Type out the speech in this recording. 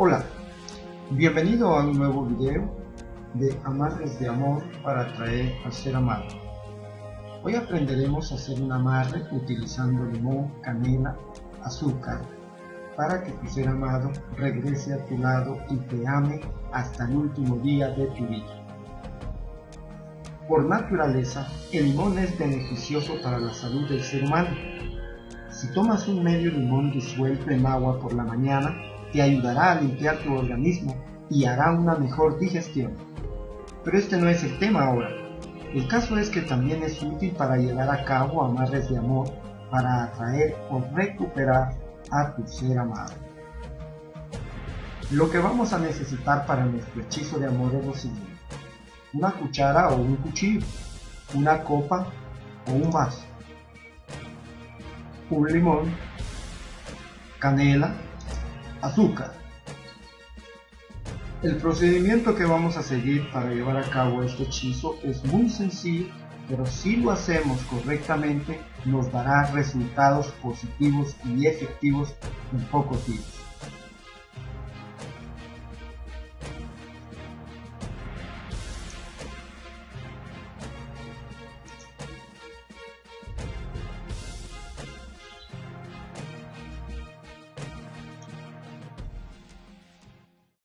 Hola, bienvenido a un nuevo video de amarres de amor para atraer al ser amado. Hoy aprenderemos a hacer un amarre utilizando limón, canela, azúcar, para que tu ser amado regrese a tu lado y te ame hasta el último día de tu vida. Por naturaleza, el limón es beneficioso para la salud del ser humano. Si tomas un medio limón disuelto en agua por la mañana, te ayudará a limpiar tu organismo y hará una mejor digestión. Pero este no es el tema ahora. El caso es que también es útil para llevar a cabo amarres de amor para atraer o recuperar a tu ser amado. Lo que vamos a necesitar para nuestro hechizo de amor es lo siguiente. Una cuchara o un cuchillo, una copa o un vaso, un limón, canela, azúcar. El procedimiento que vamos a seguir para llevar a cabo este hechizo es muy sencillo, pero si lo hacemos correctamente nos dará resultados positivos y efectivos en pocos días.